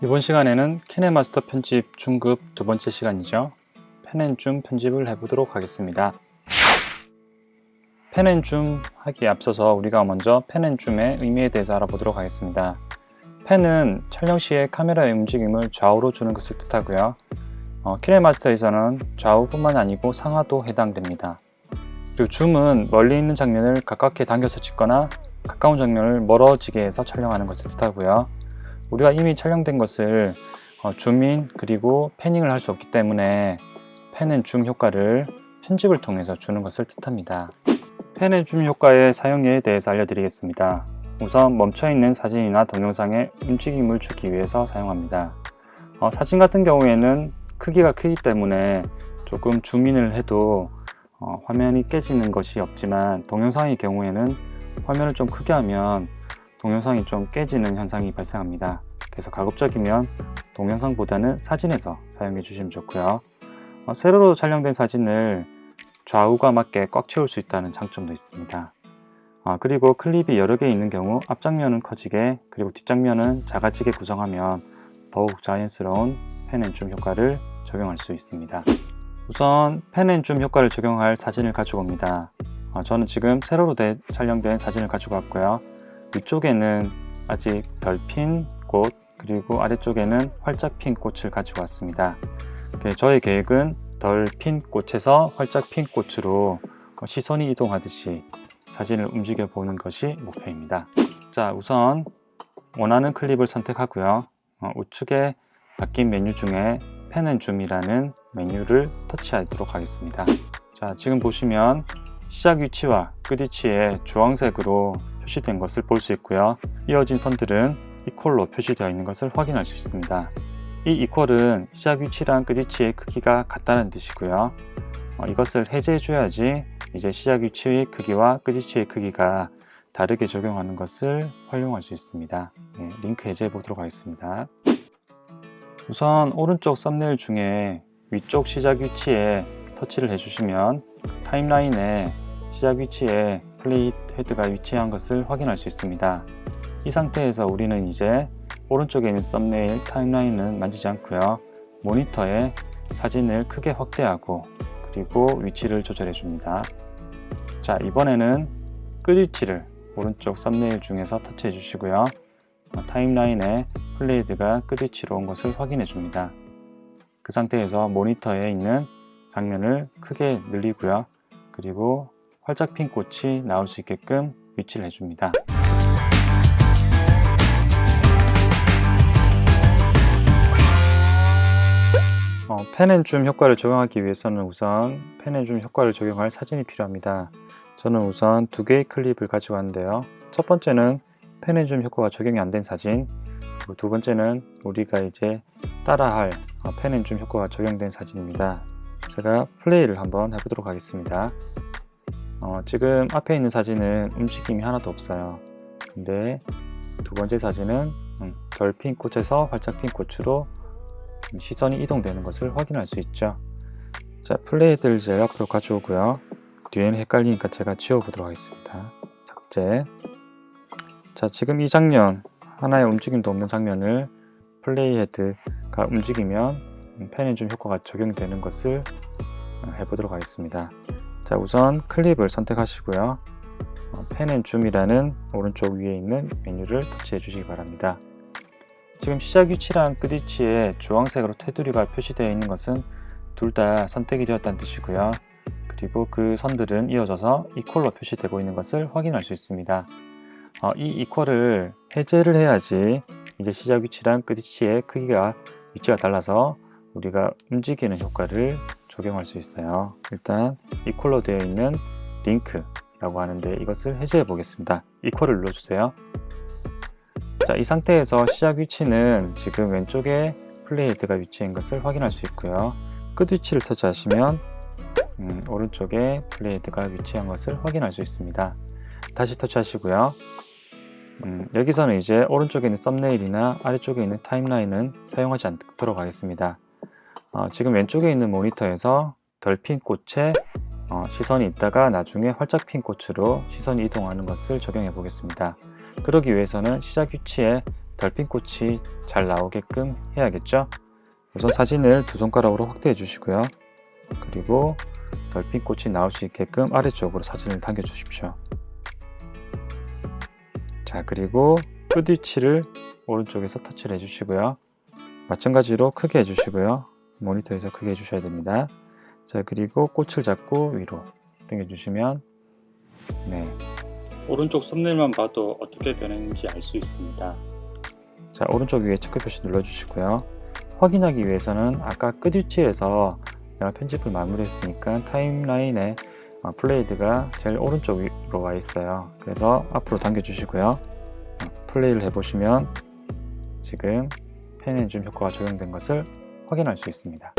이번 시간에는 키네마스터 편집 중급 두 번째 시간이죠. 펜앤줌 편집을 해보도록 하겠습니다. 펜앤줌 하기에 앞서서 우리가 먼저 펜앤줌의 의미에 대해서 알아보도록 하겠습니다. 펜은 촬영 시에 카메라의 움직임을 좌우로 주는 것을 뜻하고요. 어, 키네마스터에서는 좌우뿐만 아니고 상하도 해당됩니다. 그리고 줌은 멀리 있는 장면을 가깝게 당겨서 찍거나 가까운 장면을 멀어지게 해서 촬영하는 것을 뜻하고요. 우리가 이미 촬영된 것을 어, 줌인 그리고 패닝을 할 수 없기 때문에 펜앤줌 효과를 편집을 통해서 주는 것을 뜻합니다. 펜앤줌 효과의 사용에 대해서 알려드리겠습니다. 우선 멈춰있는 사진이나 동영상에 움직임을 주기 위해서 사용합니다. 어, 사진 같은 경우에는 크기가 크기 때문에 조금 줌인을 해도 어, 화면이 깨지는 것이 없지만 동영상의 경우에는 화면을 좀 크게 하면 동영상이 좀 깨지는 현상이 발생합니다. 그래서 가급적이면 동영상보다는 사진에서 사용해 주시면 좋고요. 어, 세로로 촬영된 사진을 좌우가 맞게 꽉 채울 수 있다는 장점도 있습니다. 어, 그리고 클립이 여러 개 있는 경우 앞장면은 커지게 그리고 뒷장면은 작아지게 구성하면 더욱 자연스러운 펜앤줌 효과를 적용할 수 있습니다. 우선 펜앤줌 효과를 적용할 사진을 가지고 옵니다. 어, 저는 지금 세로로 촬영된 사진을 가지고 왔고요. 위쪽에는 아직 덜 핀 꽃 그리고 아래쪽에는 활짝 핀 꽃을 가지고 왔습니다. 저의 계획은 덜 핀 꽃에서 활짝 핀 꽃으로 시선이 이동하듯이 사진을 움직여 보는 것이 목표입니다. 자 우선 원하는 클립을 선택하고요. 어, 우측에 바뀐 메뉴 중에 펜앤 줌이라는 메뉴를 터치하도록 하겠습니다. 자 지금 보시면 시작 위치와 끝 위치에 주황색으로 표시된 것을 볼 수 있고요. 이어진 선들은 이퀄로 표시되어 있는 것을 확인할 수 있습니다. 이 이퀄은 시작 위치랑 끝 위치의 크기가 같다는 뜻이고요. 어, 이것을 해제해 줘야지 이제 시작 위치의 크기와 끝 위치의 크기가 다르게 적용하는 것을 활용할 수 있습니다. 네, 링크 해제해 보도록 하겠습니다. 우선 오른쪽 썸네일 중에 위쪽 시작 위치에 터치를 해주시면 타임라인에 시작 위치에 플레이 헤드가 위치한 것을 확인할 수 있습니다. 이 상태에서 우리는 이제 오른쪽에 있는 썸네일 타임라인은 만지지 않고요. 모니터에 사진을 크게 확대하고 그리고 위치를 조절해 줍니다. 자 이번에는 끝 위치를 오른쪽 썸네일 중에서 터치해 주시고요. 타임라인에 플레이드가 끝 위치로 온 것을 확인해 줍니다. 그 상태에서 모니터에 있는 장면을 크게 늘리고요. 그리고 활짝 핀 꽃이 나올 수 있게끔 위치를 해줍니다. 어, 펜앤줌 효과를 적용하기 위해서는 우선 펜앤줌 효과를 적용할 사진이 필요합니다. 저는 우선 두 개의 클립을 가지고 왔는데요. 첫 번째는 펜앤줌 효과가 적용이 안 된 사진 그리고 두 번째는 우리가 이제 따라할 어, 펜앤줌 효과가 적용된 사진입니다. 제가 플레이를 한번 해보도록 하겠습니다. 어, 지금 앞에 있는 사진은 움직임이 하나도 없어요. 근데 두 번째 사진은 음, 덜핀 꽃에서 활짝 핀 꽃으로 시선이 이동되는 것을 확인할 수 있죠. 자 플레이들 제일 앞으로 가져오고요. 뒤에는 헷갈리니까 제가 지워보도록 하겠습니다. 삭제. 자 지금 이 장면 하나의 움직임도 없는 장면을 플레이 헤드가 움직이면 펜앤줌 효과가 적용되는 것을 어, 해보도록 하겠습니다 자 우선 클립을 선택하시고요. 펜앤 줌이라는 오른쪽 위에 있는 메뉴를 터치해 주시기 바랍니다. 지금 시작 위치랑 끝 위치에 주황색으로 테두리가 표시되어 있는 것은 둘 다 선택이 되었다는 뜻이고요. 그리고 그 선들은 이어져서 이퀄로 표시되고 있는 것을 확인할 수 있습니다. 어, 이 이퀄을 해제를 해야지 이제 시작 위치랑 끝 위치의 크기가 위치가 달라서 우리가 움직이는 효과를 적용할 수 있어요. 일단 이퀄로 되어 있는 링크라고 하는데 이것을 해제해 보겠습니다. 이퀄을 눌러주세요. 자, 이 상태에서 시작 위치는 지금 왼쪽에 playhead가 위치한 것을 확인할 수 있고요. 끝 위치를 터치하시면 음, 오른쪽에 playhead가 위치한 것을 확인할 수 있습니다. 다시 터치하시고요. 음, 여기서는 이제 오른쪽에 있는 썸네일이나 아래쪽에 있는 타임라인은 사용하지 않도록 하겠습니다 어, 지금 왼쪽에 있는 모니터에서 덜 핀 꽃에 어, 시선이 있다가 나중에 활짝 핀 꽃으로 시선이 이동하는 것을 적용해 보겠습니다. 그러기 위해서는 시작 위치에 달빛꽃이 잘 나오게끔 해야겠죠? 우선 사진을 두 손가락으로 확대해 주시고요. 그리고 달빛꽃이 나올 수 있게끔 아래쪽으로 사진을 당겨 주십시오. 자 그리고 끝 위치를 오른쪽에서 터치를 해주시고요. 마찬가지로 크게 해주시고요 모니터에서 크게 해주셔야 됩니다. 자 그리고 꽃을 잡고 위로 당겨주시면 네. 오른쪽 썸네일만 봐도 어떻게 변했는지 알 수 있습니다. 자 오른쪽 위에 체크 표시 눌러주시고요. 확인하기 위해서는 아까 끝 위치에서 내가 편집을 마무리했으니까 타임라인에 어, 플레이드가 제일 오른쪽 위로 와 있어요. 그래서 앞으로 당겨 주시고요. 어, 플레이를 해보시면 지금 펜앤줌 효과가 적용된 것을 확인할 수 있습니다